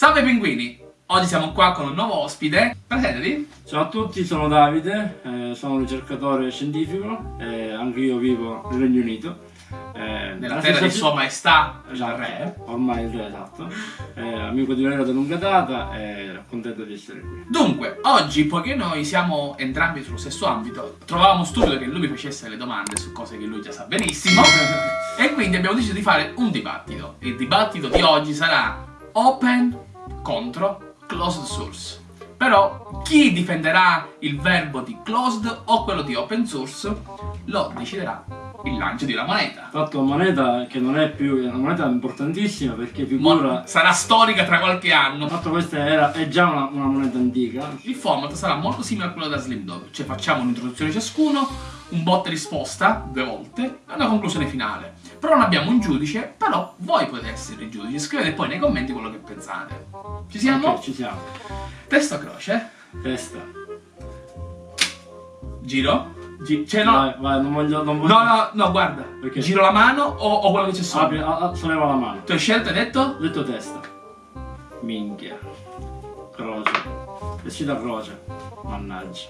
Salve pinguini! Oggi siamo qua con un nuovo ospite. Presentati. Ciao a tutti, sono Davide, eh, sono un ricercatore scientifico, eh, anche io vivo nel Regno Unito. Eh, Nella terra di Sua Maestà, esatto, il Re. Ormai il Re, esatto. Eh, amico di Valerio da lunga data e contento di essere qui. Dunque, oggi, poiché noi siamo entrambi sullo stesso ambito, trovavamo stupido che lui mi facesse le domande su cose che lui già sa benissimo e quindi abbiamo deciso di fare un dibattito. Il dibattito di oggi sarà open contro closed source. Però chi difenderà il verbo di closed o quello di open source lo deciderà il lancio di una moneta. Fatto moneta che non è più una moneta importantissima perché figura... sarà storica tra qualche anno. Fatto questa era, è già una, una moneta antica. Il format sarà molto simile a quello da Slim Dog, cioè facciamo un'introduzione ciascuno, un bot risposta due volte e una conclusione finale. Però non abbiamo un giudice, però voi potete essere i giudici. Scrivete poi nei commenti quello che pensate. Ci siamo? Ok, ci siamo. Testa croce? Testa. Giro? Gi cioè no. Vai, vai, non voglio. Non voglio... No, no, no, guarda. Perché? Giro la mano o, o quello che c'è sopra? Apri, a, a, solleva la mano. Tu hai scelto, hai detto? Ho detto testa. Minchia. Croce. Esci da croce. Mannaggia.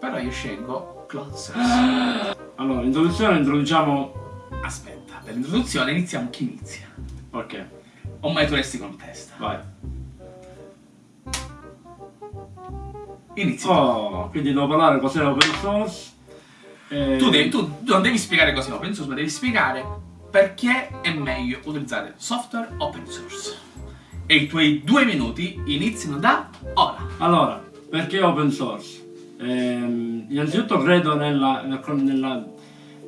Però io scelgo close. allora, introduzione introduciamo. Aspetta, per l'introduzione iniziamo chi inizia. Ok. O mai tu resti con testa. Vai. Inizia. Oh, quindi devo parlare cos'è l'open source eh... Tu, devi, tu, non devi spiegare così open source, ma devi spiegare perché è meglio utilizzare software open source. E i tuoi due minuti iniziano da ora. Allora, perché open source? Eh, innanzitutto credo nella, nella,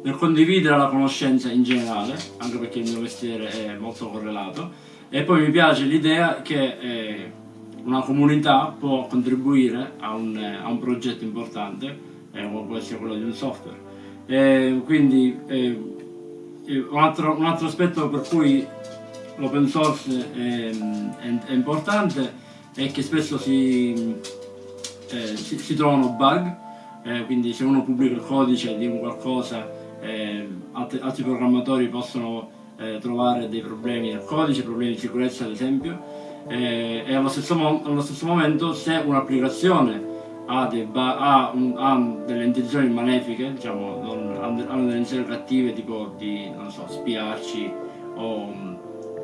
nel condividere la conoscenza in generale, anche perché il mio mestiere è molto correlato, e poi mi piace l'idea che eh, una comunità può contribuire a un, a un progetto importante eh, può essere quello di un software. E quindi eh, un, altro, un, altro, aspetto per cui l'open source è, è, è, importante è che spesso si, eh, si, si trovano bug, eh, quindi se uno pubblica il codice di un qualcosa eh, altri, altri, programmatori possono eh, trovare dei problemi nel codice, problemi di sicurezza ad esempio, e allo stesso, allo stesso momento se un'applicazione ha, ha, un, ha, delle intenzioni malefiche, diciamo, non, hanno delle intenzioni cattive tipo di, so, spiarci o,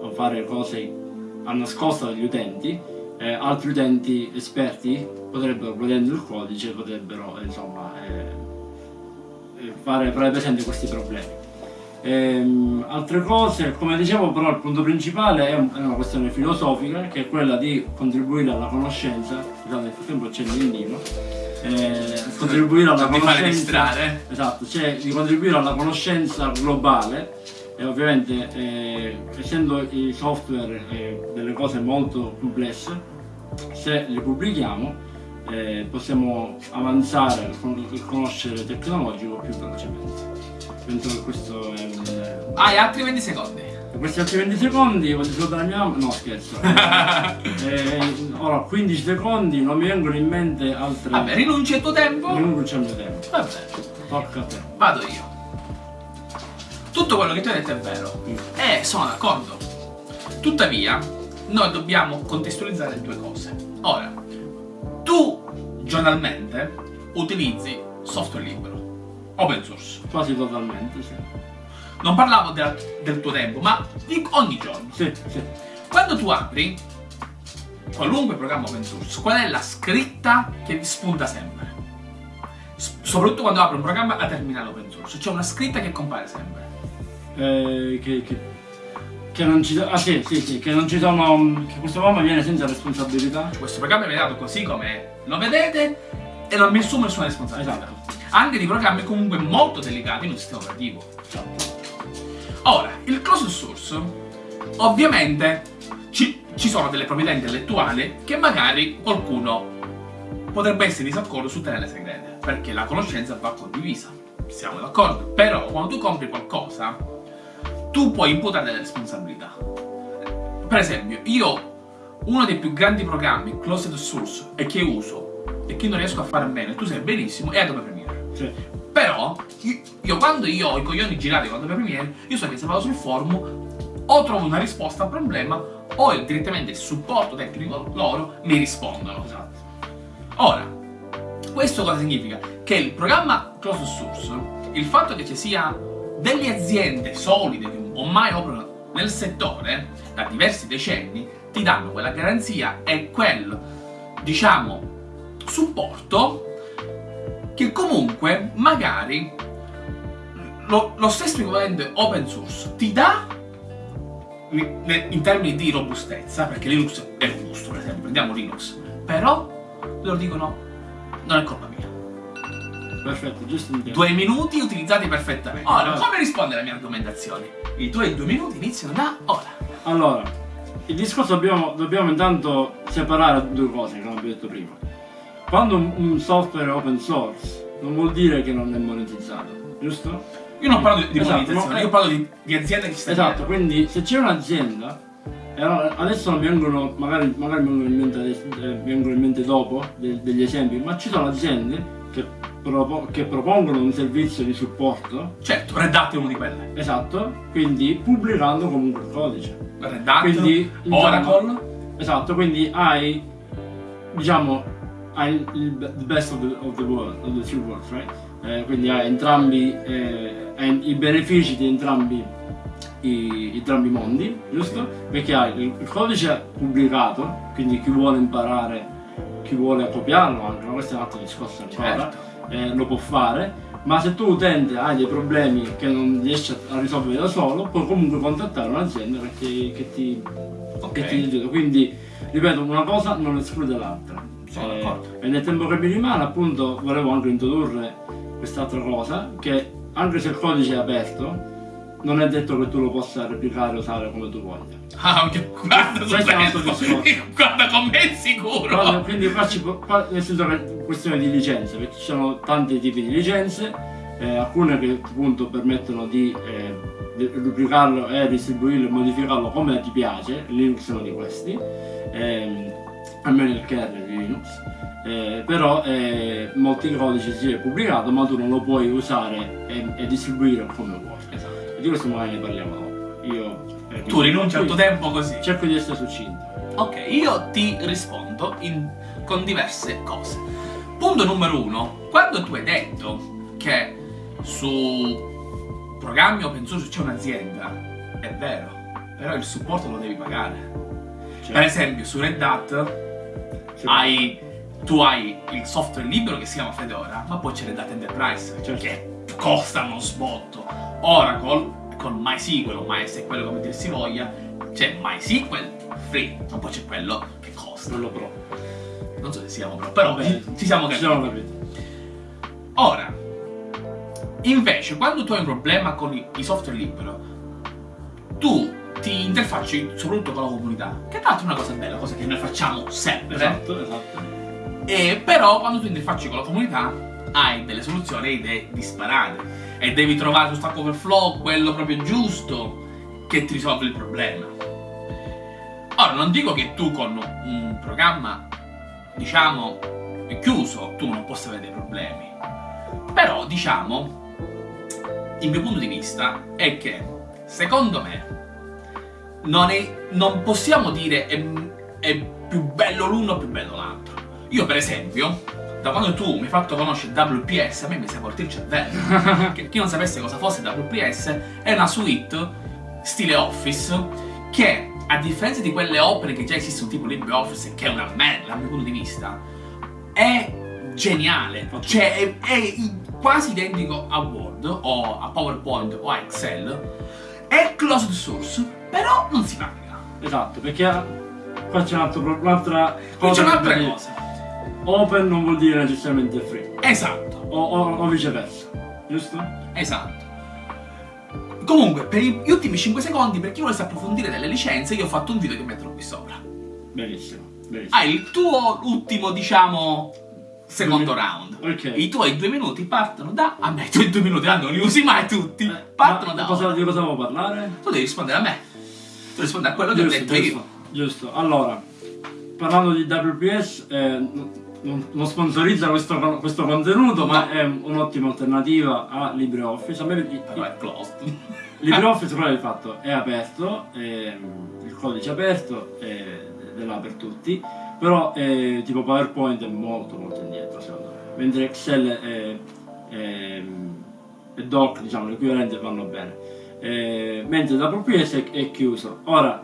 o fare cose a nascosto dagli utenti, eh, altri utenti esperti potrebbero, vedendo il codice, potrebbero insomma, eh, fare, fare presente questi problemi. Ehm, altre cose, come dicevo però il punto principale è, una questione filosofica che è quella di contribuire alla conoscenza, scusate nel frattempo c'è il indino, eh, contribuire alla conoscenza, esatto, cioè di contribuire alla conoscenza globale e ovviamente eh, essendo i software eh, delle cose molto complesse, se li pubblichiamo eh, possiamo avanzare con il conoscere tecnologico più velocemente. Penso che questo è un... Ah, e altri 20 secondi. Per questi altri 20 secondi voglio salutare mia mamma. No, scherzo. eh, ora, 15 secondi, non mi vengono in mente altre. Vabbè, rinuncia al tuo tempo. Rinuncia al mio tempo. Vabbè. Tocca a te. Vado io. Tutto quello che tu hai detto è vero. Mm. E eh, sono d'accordo. Tuttavia, noi dobbiamo contestualizzare due cose. Ora, tu giornalmente utilizzi software libero Open source. Quasi totalmente, sì. Non parlavo del, del tuo tempo, ma di ogni giorno. Sì, sì. Quando tu apri qualunque programma open source, qual è la scritta che vi spunta sempre? S soprattutto quando apri un programma a terminale open source, c'è una scritta che compare sempre. Eh, che, che, che, non ci ah, sì, sì, sì, che non ci sono. che questo programma viene senza responsabilità. Questo programma viene dato così come lo vedete e non mi assume nessuna responsabilità. Esatto anche di programmi comunque molto delicati in un sistema operativo. Ora, il closed source, ovviamente ci, ci sono delle proprietà intellettuali che magari qualcuno potrebbe essere disaccordo su tenere segrete, perché la conoscenza va condivisa, siamo d'accordo. Però quando tu compri qualcosa, tu puoi imputare delle responsabilità. Per esempio, io uno dei più grandi programmi closed source e che uso e che non riesco a fare bene, tu sai benissimo, è Adobe Premiere. Sì. Però, io, io, quando io ho i coglioni girati quando per Premiere, io so che se vado sul forum o trovo una risposta al problema o direttamente il supporto tecnico loro mi rispondono. Esatto. Ora, questo cosa significa? Che il programma closed source, il fatto che ci sia delle aziende solide che ormai operano nel settore da diversi decenni, ti danno quella garanzia e quel, diciamo, supporto che comunque magari lo, lo stesso equivalente open source ti dà in termini di robustezza, perché Linux è robusto, per esempio, prendiamo Linux, però loro dicono non è colpa mia. Perfetto, giusto. Due minuti utilizzati perfettamente. Ora, come risponde alla mia argomentazione? I tuoi due minuti iniziano da ora. Allora, il discorso dobbiamo, dobbiamo intanto separare due cose che non abbiamo detto prima. Quando un, un software è open source non vuol dire che non è monetizzato, giusto? Io non parlo di, di Esatto, monetizzazione, no, io parlo di, di aziende che sta Esatto, dietro. quindi se c'è un'azienda, allora adesso non vengono, magari, magari mi vengono in mente, adesso, eh, vengono in mente dopo de- degli esempi, ma ci sono aziende che, propo- che propongono un servizio di supporto, Certo, Red Hat è uno di quelle. esatto, quindi pubblicando comunque il codice. Red Hat, Quindi, Oracle. Esatto, quindi hai, diciamo, hai il the best of the, of the world, of the two worlds, right? Eh, quindi hai entrambi, eh, hai i benefici di entrambi i, entrambi i mondi, giusto? Perché hai il, il codice pubblicato, quindi chi vuole imparare, chi vuole copiarlo anche, ma questo è un altro discorso ancora, Certo. eh, lo può fare. Ma se tu utente hai dei problemi che non riesci a- risolvere da solo, puoi comunque contattare un'azienda che ti, che ti Ok. che ti. Quindi, ripeto, una cosa non esclude l'altra. Eh, e nel tempo che mi rimane, appunto, volevo anche introdurre quest'altra cosa, che anche se il codice è aperto, non è detto che tu lo possa replicare e usare come tu voglia. Ah, ok, guarda Questo è un altro discorso. Guarda con me è sicuro. Però, quindi qua ci può- qua- nel senso che è questione di licenze, perché ci sono tanti tipi di licenze, eh, alcune che appunto permettono di, eh, duplicarlo e distribuirlo e modificarlo come ti piace, Linux è uno di questi, ehm, almeno il kernel di Linux, eh, però eh, molti codici si è pubblicato ma tu non lo puoi usare e, e distribuire come vuoi. Di questo magari ne parliamo dopo. Io, eh, Tu rinunci al tuo tempo così. Cerco di essere succinto. Ok, io ti rispondo in- con diverse cose. Punto numero uno, quando tu hai detto che su programmi open source c'è un'azienda, è vero, però il supporto lo devi pagare. Cioè, Per esempio, su Red Hat sì. hai, tu hai il software libero che si chiama Fedora, ma poi c'è Red Hat Enterprise, Certo. che costa uno sbotto. Oracle, con MySQL o MySQL come dir si voglia, c'è MySQL free, ma poi c'è quello che costa. quello pro. Non so se siamo però, però Vabbè, ci siamo capiti. siamo capiti. Ora, invece, quando tu hai un problema con i, i software libero, tu ti interfacci soprattutto con la comunità, che tra l'altro è una cosa bella, cosa che noi facciamo sempre. Esatto, esatto. E però quando tu interfacci con la comunità hai delle soluzioni e idee disparate e devi trovare su Stack Overflow quello proprio giusto che ti risolve il problema. Ora non dico che tu con un programma diciamo chiuso tu non possa avere dei problemi. Però diciamo il mio punto di vista è che secondo me non, è- non possiamo dire è, è più bello l'uno o più bello l'altro. Io per esempio, da quando tu mi hai fatto conoscere WPS, a me mi sei portato il cervello. chi non sapesse cosa fosse WPS, è una suite stile Office che a differenza di quelle opere che già esistono tipo LibreOffice, che è una merda dal mio punto di vista, è geniale. Cioè è, è quasi identico a Word o a PowerPoint o a Excel. È closed source, però non si paga. Esatto, perché qua c'è un un'altra c'è cosa. Open non vuol dire necessariamente free. Esatto, O, o- o viceversa. Giusto? esatto. Comunque, per gli ultimi 5 secondi, per chi volesse approfondire delle licenze, io ho fatto un video che metterò qui sopra. Benissimo. Benissimo. Hai il tuo ultimo, diciamo, secondo round. Ok. I tuoi due minuti partono da. A me i tuoi due minuti ah, non li usi mai tutti. Eh, Partono da. cosa, di cosa devo parlare? Tu devi rispondere a me. Tu rispondi a quello che ho detto giusto, io. giusto. Allora, parlando di WPS, eh, non, sponsorizza questo, questo contenuto, ma è un'ottima alternativa a LibreOffice. A me, Però è closed. LibreOffice però di fatto è aperto, è, il codice è aperto, è, è là per tutti, però è, tipo PowerPoint è molto molto indietro secondo me, mentre Excel è, è, è Doc, diciamo, l'equivalente vanno bene, eh, mentre WPS è, è chiuso. Ora,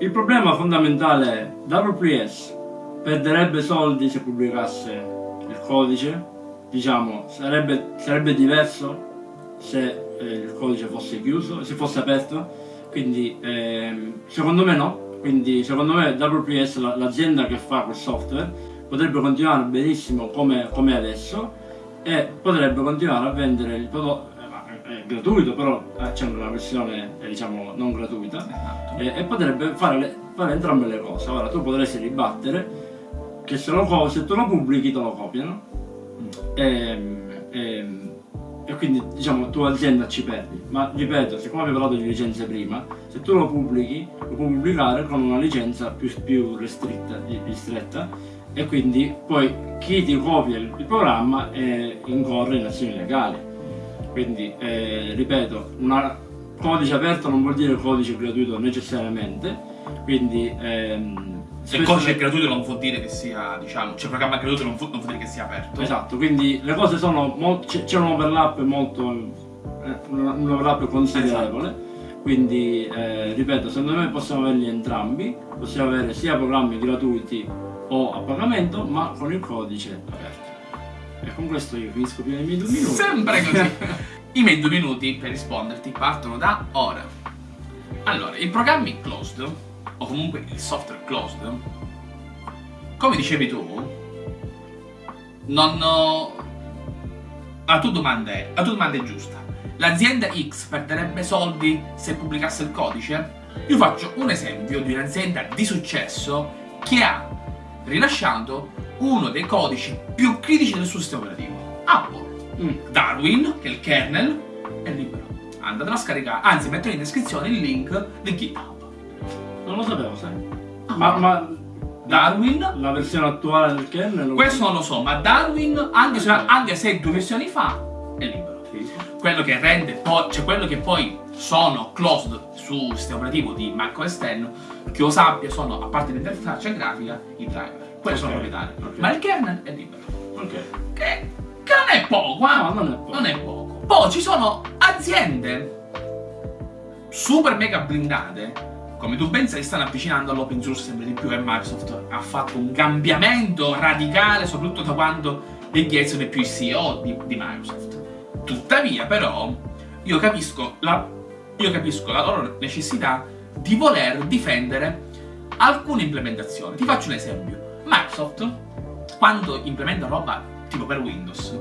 il problema fondamentale è WPS perderebbe soldi se pubblicasse il codice, diciamo, sarebbe, sarebbe diverso se eh, il codice fosse chiuso, se fosse aperto, quindi ehm, secondo me no, quindi secondo me WPS, la- l'azienda che fa quel software, potrebbe continuare benissimo come, come adesso e potrebbe continuare a vendere il prodotto, eh, è gratuito però eh, c'è una versione eh, diciamo non gratuita Esatto. e, e potrebbe fare, le- fare entrambe le cose. Ora tu potresti ribattere che se, lo se tu lo pubblichi te lo copiano e, e- e quindi diciamo tu azienda ci perdi. Ma ripeto, siccome abbiamo parlato di licenze prima, se tu lo pubblichi, lo puoi pubblicare con una licenza più, più restritta, ristretta e quindi poi chi ti copia il, il programma eh, incorre in azioni legali. Quindi, eh, ripeto, un codice aperto non vuol dire codice gratuito necessariamente, quindi... ehm, Se il codice è gratuito non vuol dire che sia, diciamo, cioè il programma è gratuito non vuol, non vuol dire che sia aperto. Esatto, quindi le cose sono c'è, un overlap molto eh, un overlap considerevole. Quindi eh, ripeto, secondo me possiamo averli entrambi, possiamo avere sia programmi gratuiti o a pagamento, ma con il codice aperto. E con questo io finisco più nei miei due minuti. Sempre così. I miei due minuti per risponderti partono da ora. Allora, i programmi closed, o comunque il software closed, come dicevi tu, non... ho- La tua domanda è, la tua domanda è giusta. L'azienda X perderebbe soldi se pubblicasse il codice? Io faccio un esempio di un'azienda di successo che ha rilasciato uno dei codici più critici del suo sistema operativo. Apple. Mm. Darwin, che è il kernel, è libero. Andatelo a scaricare, anzi metto in descrizione il link di GitHub. Non lo sapevo, sai. Ma, ma Darwin, la versione attuale del kernel... questo non lo so, ma Darwin, anche se, anche se due versioni fa, è libero. Quello che rende poi, cioè quello che poi sono closed sul sistema operativo di macOS X, che io sappia sono, a parte l'interfaccia grafica, i driver. Quelli sono Ok, proprietari. ok. Ma il kernel è libero. Ok. Che, che non è poco, eh? No, non è poco. Non è poco. Poi ci sono aziende super mega blindate, come tu ben sai, stanno avvicinando all'open source sempre di più e Microsoft ha fatto un cambiamento radicale, soprattutto da quando Bill Gates non è più il CEO di, di Microsoft. Tuttavia, però, io capisco la, io capisco la loro necessità di voler difendere alcune implementazioni. Ti faccio un esempio. Microsoft, quando implementa roba tipo per Windows,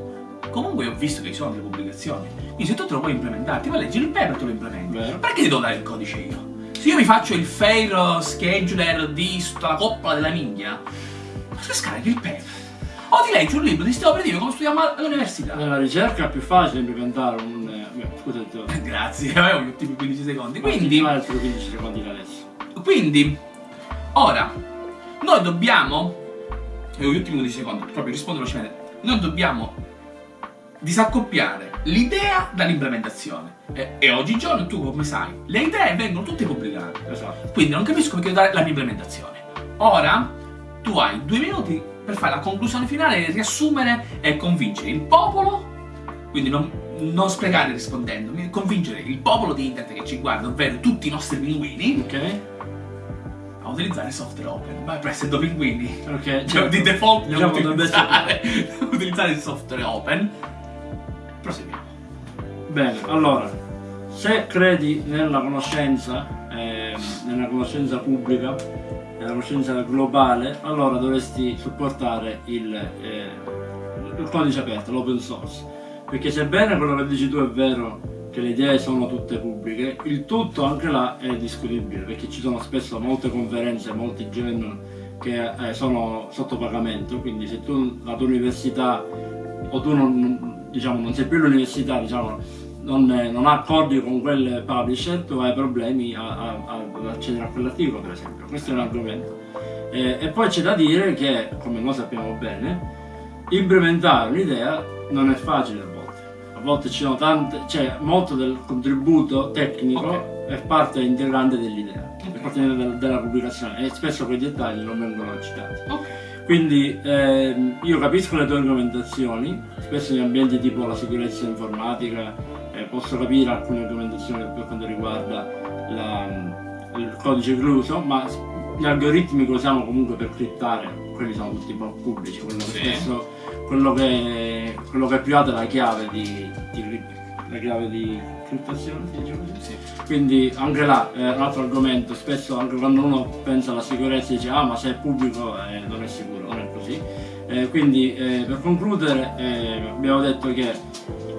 comunque ho visto che ci sono delle pubblicazioni. Quindi se tu te lo puoi implementare, ti vai a leggere il paper e te lo implementi. Vero. Perché ti devo dare il codice io? Se io mi faccio il fail scheduler di sta la coppola della minchia, ma tu scarichi il paper. O ti leggi un libro di sistema operativo come studiamo all'università. Nella ricerca è più facile implementare un... eh, beh, scusa, ti ho- Grazie, avevo gli ultimi 15 secondi. Quindi Quindi, altri 15 secondi adesso. quindi, ora, noi dobbiamo, e ho gli ultimi 15 secondi, proprio rispondo velocemente, noi dobbiamo disaccoppiare l'idea dall'implementazione. E, e oggigiorno tu come sai, le idee vengono tutte pubblicate. Esatto. Quindi non capisco perché dare la mia implementazione. Ora tu hai due minuti per fare la conclusione finale, riassumere e convincere il popolo, quindi non, non sprecare rispondendo, ma convincere il popolo di internet che ci guarda, ovvero tutti i nostri pinguini, Ok? a utilizzare il software open. Vai presso due pinguini. Ok. Cioè, certo. di default Diciamo, dovrebbe utilizzare, utilizzare il software open. Proseguiamo. Bene, allora, se credi nella conoscenza, ehm, nella conoscenza pubblica, nella conoscenza globale, allora dovresti supportare il, eh, il codice aperto, l'open source. Perché sebbene quello che dici tu è vero che le idee sono tutte pubbliche, il tutto anche là è discutibile, perché ci sono spesso molte conferenze, molti journal che eh, sono sotto pagamento, quindi se tu la tua università o tu non- diciamo, non sei più all'università, diciamo, non, non ha accordi con quel publisher, tu hai problemi a- a- a- ad accedere a quell'articolo, per esempio. Questo è un argomento. Eh, e poi c'è da dire che, come noi sappiamo bene, implementare un'idea non è facile a volte. A volte ci sono tante, cioè molto del contributo tecnico Ok. è parte integrante dell'idea, è parte del- della pubblicazione e spesso quei dettagli non vengono citati. Ok. Quindi ehm, io capisco le tue argomentazioni, spesso in ambienti tipo la sicurezza informatica eh, posso capire alcune argomentazioni per quanto riguarda la- il codice chiuso, ma gli algoritmi che usiamo comunque per criptare, quelli sono tutti pubblici, quello che Sì. spesso quello che, quello che è privato è la chiave di, di la chiave di criptazione, così. Sì. Quindi anche là è un altro argomento, spesso anche quando uno pensa alla sicurezza dice ah ma se è pubblico eh, non è sicuro, non è così. Eh, quindi eh, per concludere eh, abbiamo detto che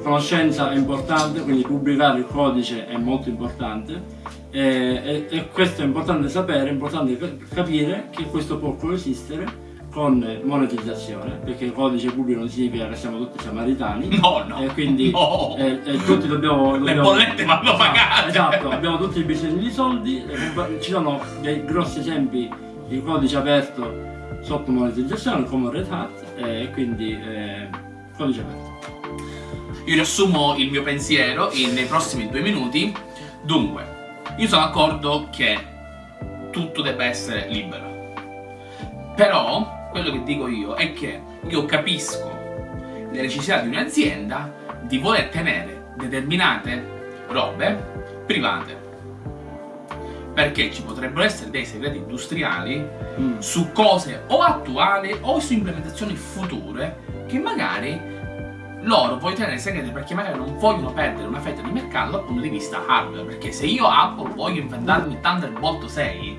conoscenza è importante, quindi pubblicare il codice è molto importante eh, e, questo è importante sapere, è importante ca- capire che questo può coesistere con monetizzazione, perché il codice pubblico non significa che siamo tutti samaritani. No, no. E quindi No. eh, eh, tutti dobbiamo, Le bollette vanno pagate. Esatto, abbiamo tutti bisogno di soldi, ci sono dei grossi esempi di codice aperto sotto monetizzazione come Red Hat e quindi eh, codice aperto. Io riassumo il mio pensiero in- nei prossimi due minuti. Dunque, io sono d'accordo che tutto debba essere libero. Però, quello che dico io è che io capisco le necessità di un'azienda di voler tenere determinate robe private. Perché ci potrebbero essere dei segreti industriali Mm. su cose o attuali o su implementazioni future che magari loro vogliono tenere segrete perché magari non vogliono perdere una fetta di mercato dal punto di vista hardware. Perché se io Apple voglio inventarmi Thunderbolt 6,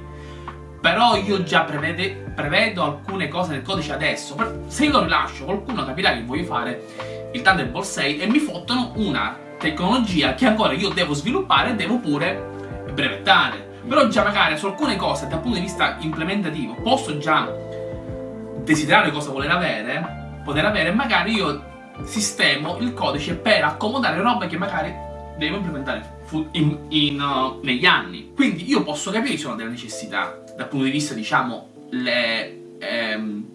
però io già prevede- prevedo alcune cose nel codice adesso, se io lo rilascio qualcuno capirà che voglio fare il Thunderbolt 6 e mi fottono una tecnologia che ancora io devo sviluppare e devo pure brevettare. Però già magari su alcune cose dal punto di vista implementativo posso già desiderare cosa voler avere, poter avere, magari io sistemo il codice per accomodare robe che magari devo implementare in- in, uh, negli anni. Quindi io posso capire che sono delle necessità dal punto di vista, diciamo, le, ehm,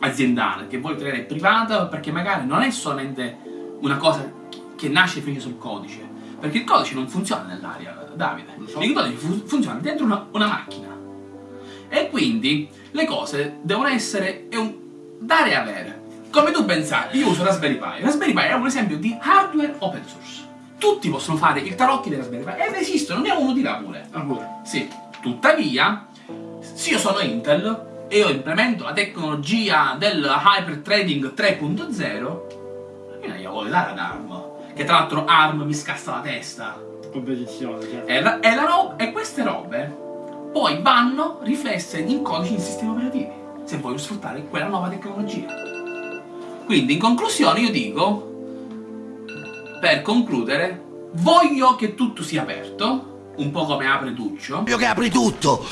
aziendale, che voglio tenere privata perché magari non è solamente una cosa che nasce e finisce sul codice. Perché il codice non funziona nell'aria, Davide. So. Il codice fu- funziona dentro una, una macchina. E quindi le cose devono essere è un dare e avere. Come tu pensate, io uso Raspberry Pi. Raspberry Pi è un esempio di hardware open source. Tutti possono fare il tarocchi di Raspberry Pi ed esistono, ne ho uno di là pure. Ah, pure. Sì, tuttavia, se io sono Intel e io implemento la tecnologia del Hyper Trading 3.0, io voglio dare ad ARM. Che tra l'altro ARM mi scassa la testa. Competizione, certo. E, la- e la ro- e queste robe poi vanno riflesse in codici in sistemi operativi, se voglio sfruttare quella nuova tecnologia. Quindi in conclusione io dico, per concludere, voglio che tutto sia aperto, un po' come apre Duccio, Voglio che apri tutto.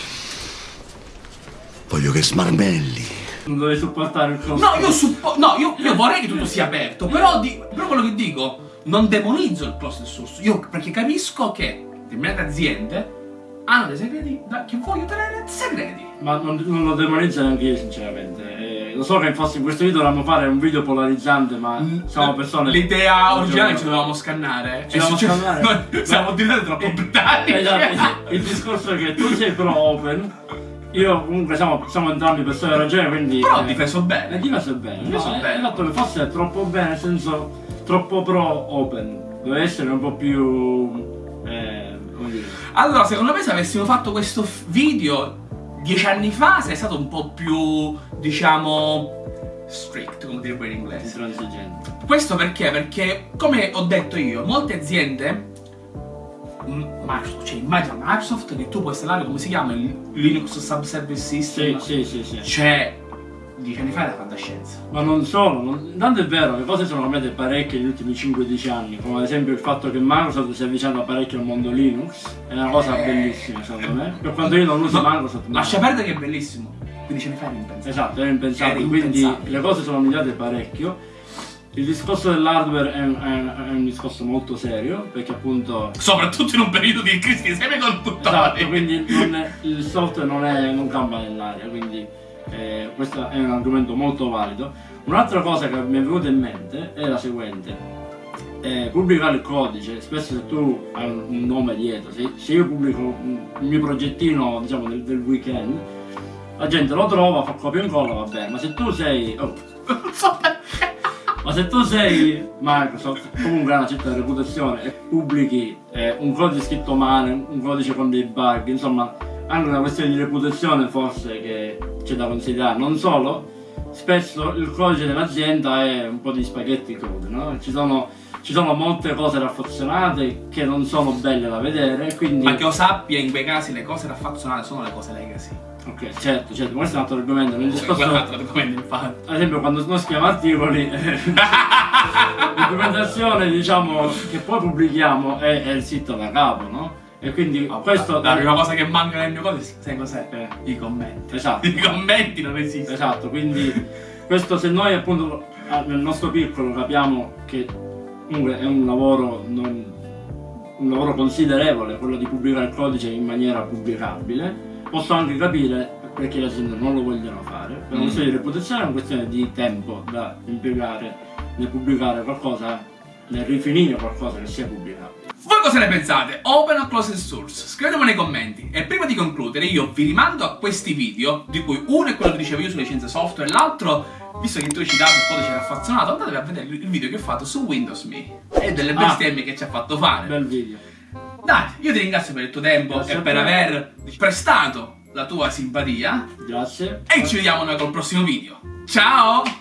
Voglio che smarmelli. Non dovevi supportare il costo. No, io, suppo- no, io, io vorrei che tutto sia aperto, però, di- però quello che dico, non demonizzo il closed source, io perché capisco che determinate aziende hanno dei segreti da- che voglio tenere segreti. Ma non, non lo demonizzo neanche io sinceramente. Eh, lo so che infatti in questo video dovevamo fare un video polarizzante, ma siamo persone. L'idea originale ci dovevamo scannare. Ci dovevamo scannare? Noi siamo diventati troppo britannici. Esatto, il discorso è che tu sei pro open, io comunque siamo, siamo entrambi persone ragione, quindi. Però ho eh, difeso bene. difeso bene. Difeso no, bene. È fatto che forse è troppo bene, nel senso troppo pro open. Deve essere un po' più. Eh, come dire. Allora, secondo me se avessimo fatto questo video dieci anni fa sei stato un po' più, diciamo, strict, come direbbe in inglese. Questo perché? Perché, come ho detto io, molte aziende, Microsoft, cioè immagina Microsoft che tu puoi installare, come si chiama, il Linux Subservice Sì, System. sì, sì, sì. Cioè, dieci anni fa era fantascienza. Ma non solo, non- tanto è vero, le cose sono cambiate parecchio negli ultimi 5-10 anni, come ad esempio il fatto che Microsoft si è avvicinato parecchio al mondo Linux, è una cosa Eh. bellissima secondo me. Per quanto io non uso No, Microsoft, Lascia perdere che è bellissimo. 15 anni fa era impensabile. Esatto, era impensabile, Era quindi impensabile. le cose sono migliorate parecchio. Il discorso dell'hardware è un, è è un discorso molto serio, perché appunto... Soprattutto in un periodo di crisi dei semiconduttori. Esatto, quindi non il software non, è, non campa nell'aria, quindi eh, questo è un argomento molto valido. Un'altra cosa che mi è venuta in mente è la seguente. eh, pubblicare il codice, spesso se tu hai un, nome dietro, se, se io pubblico il mio progettino diciamo del, del weekend, la gente lo trova, fa copia e incolla, va bene, ma se tu sei... oh. ma se tu sei Microsoft, comunque hai una certa reputazione e pubblichi eh, un codice scritto male, un codice con dei bug, insomma, anche una questione di reputazione forse che c'è da considerare. Non solo, spesso il codice dell'azienda è un po' di spaghetti crudi, no? Ci sono, ci sono molte cose raffazzonate che non sono belle da vedere, quindi... Ma che io sappia, in quei casi le cose raffazzonate sono le cose legacy. Ok, certo, certo, questo è un altro argomento. Nel Questo discorso, è un altro argomento, infatti. ad esempio, quando noi scriviamo articoli, eh, la documentazione diciamo che poi pubblichiamo è, è il sito da capo, no? E quindi questo La prima cosa che manca nel mio codice, sai cos'è? Eh. I commenti. Esatto. I commenti non esistono. Esatto, quindi questo se noi appunto ah, nel nostro piccolo capiamo che comunque è un lavoro non- un lavoro considerevole quello di pubblicare il codice in maniera pubblicabile, posso anche capire perché le aziende non lo vogliono fare, per una Mm. questione di reputazione è una questione di tempo da impiegare nel pubblicare qualcosa, nel rifinire qualcosa che sia pubblicabile. Voi cosa ne pensate? Open o closed source? Scrivetelo nei commenti. E prima di concludere io vi rimando a questi video, di cui uno è quello che dicevo io sulle scienze software, e l'altro, visto che tu hai citato il codice raffazzonato, andatevi a vedere il video che ho fatto su Windows Me. E delle Ah. bestemmie che ci ha fatto fare. Bel video. Dai, io ti ringrazio per il tuo tempo Grazie e per aver prestato la tua simpatia. Grazie. E ci vediamo noi col prossimo video. Ciao!